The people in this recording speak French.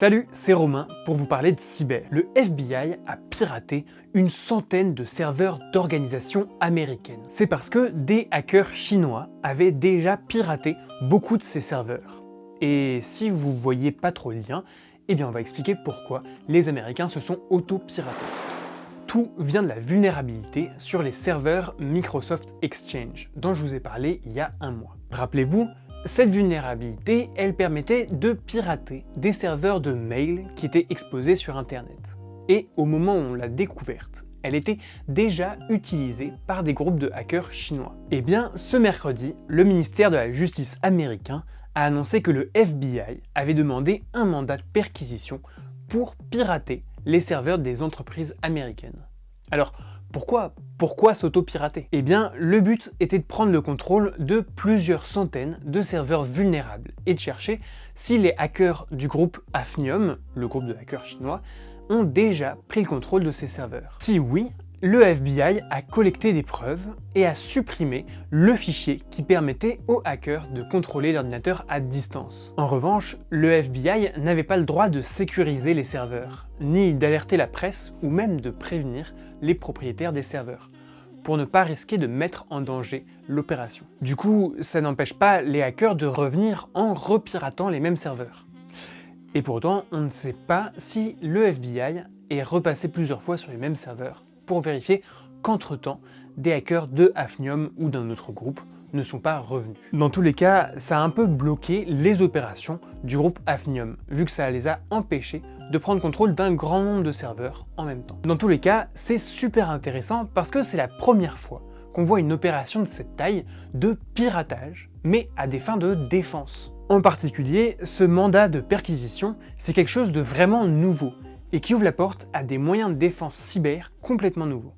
Salut, c'est Romain pour vous parler de cyber. Le FBI a piraté une centaine de serveurs d'organisations américaines. C'est parce que des hackers chinois avaient déjà piraté beaucoup de ces serveurs. Et si vous voyez pas trop le lien, eh bien on va expliquer pourquoi les Américains se sont auto-piratés. Tout vient de la vulnérabilité sur les serveurs Microsoft Exchange, dont je vous ai parlé il y a un mois. Rappelez-vous, cette vulnérabilité, elle permettait de pirater des serveurs de mail qui étaient exposés sur Internet. Et au moment où on l'a découverte, elle était déjà utilisée par des groupes de hackers chinois. Eh bien, ce mercredi, le ministère de la Justice américain a annoncé que le FBI avait demandé un mandat de perquisition pour pirater les serveurs des entreprises américaines. Alors, pourquoi, pourquoi s'auto-pirater? Eh bien, le but était de prendre le contrôle de plusieurs centaines de serveurs vulnérables et de chercher si les hackers du groupe Hafnium, le groupe de hackers chinois, ont déjà pris le contrôle de ces serveurs. Si oui, le FBI a collecté des preuves et a supprimé le fichier qui permettait aux hackers de contrôler l'ordinateur à distance. En revanche, le FBI n'avait pas le droit de sécuriser les serveurs, ni d'alerter la presse ou même de prévenir les propriétaires des serveurs pour ne pas risquer de mettre en danger l'opération. Du coup, ça n'empêche pas les hackers de revenir en repiratant les mêmes serveurs. Et pourtant, on ne sait pas si le FBI est repassé plusieurs fois sur les mêmes serveurs pour vérifier qu'entre-temps, des hackers de Hafnium ou d'un autre groupe ne sont pas revenus. Dans tous les cas, ça a un peu bloqué les opérations du groupe Hafnium, vu que ça les a empêchés de prendre contrôle d'un grand nombre de serveurs en même temps. Dans tous les cas, c'est super intéressant parce que c'est la première fois qu'on voit une opération de cette taille de piratage, mais à des fins de défense. En particulier, ce mandat de perquisition, c'est quelque chose de vraiment nouveau, et qui ouvre la porte à des moyens de défense cyber complètement nouveaux.